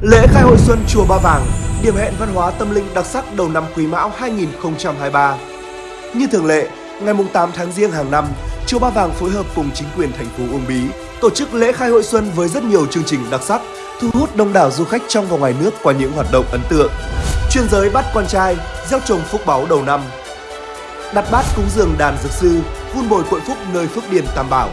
Lễ khai hội xuân Chùa Ba Vàng, điểm hẹn văn hóa tâm linh đặc sắc đầu năm Quý Mão 2023. Như thường lệ, ngày 8 tháng Giêng hàng năm, Chùa Ba Vàng phối hợp cùng chính quyền thành phố Uông Bí tổ chức lễ khai hội xuân với rất nhiều chương trình đặc sắc, thu hút đông đảo du khách trong và ngoài nước qua những hoạt động ấn tượng. Chuyên giới bắt con trai, gieo trồng phúc báu đầu năm. Đặt bát cúng dường đàn dược sư, vun bồi cội phúc nơi phước điền Tam Bảo.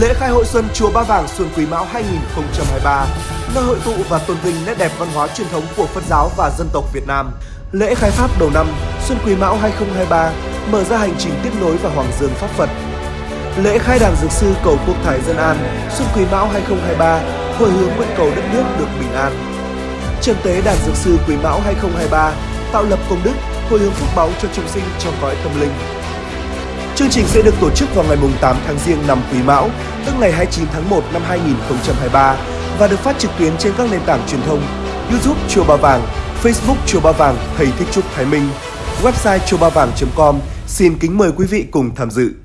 Lễ khai hội xuân Chùa Ba Vàng Xuân Quý Mão 2023, nơi hội tụ và tôn vinh nét đẹp văn hóa truyền thống của Phật giáo và dân tộc Việt Nam. Lễ khai pháp đầu năm Xuân Quý Mão 2023 mở ra hành trình tiếp nối và hoàng dương pháp Phật. Lễ khai đàn dược sư cầu quốc thái dân an Xuân Quý Mão 2023 hồi hướng nguyện cầu đất nước được bình an. Trần tế đàn dược sư Quý Mão 2023 tạo lập công đức hồi hướng phúc báu cho chúng sinh trong cõi tâm linh. Chương trình sẽ được tổ chức vào ngày 8 tháng Giêng năm Quý Mão, tức ngày 29 tháng 1 năm 2023 và được phát trực tuyến trên các nền tảng truyền thông YouTube Chùa Ba Vàng, Facebook Chùa Ba Vàng Thầy Thích Trúc Thái Minh, website chùa ba vàng.com. Xin kính mời quý vị cùng tham dự.